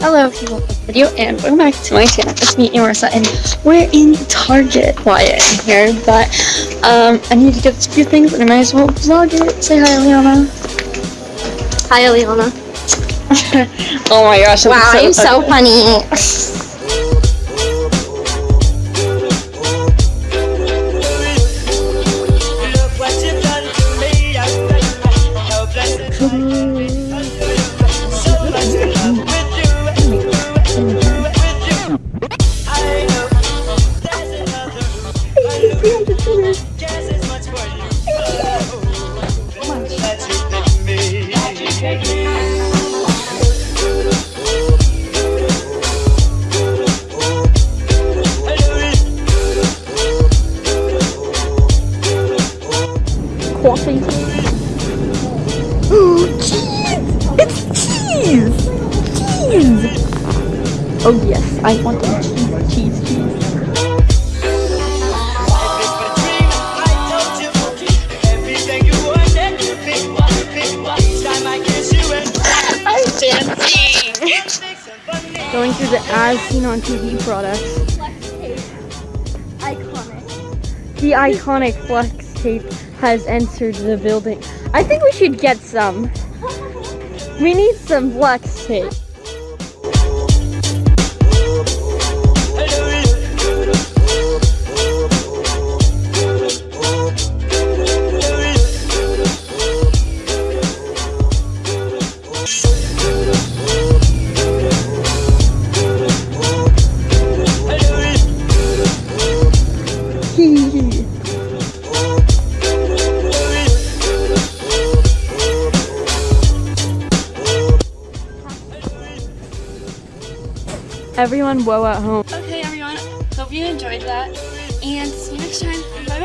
Hello people video and welcome back to my channel. It's me, Marissa, and we're in Target quiet in here, but um, I need to get a few things and I might as well vlog it. Say hi, Leona. Hi, Leona. oh my gosh. Wow, I'm so funny. Look what Coffee. Oh, cheese! It's cheese! Cheese! Oh yes, I want cheese, cheese. Going through the as seen on TV products. Iconic. The iconic flex tape has entered the building. I think we should get some. We need some flex tape. Everyone woe at home. Okay, everyone. Hope you enjoyed that. And see you next time. Bye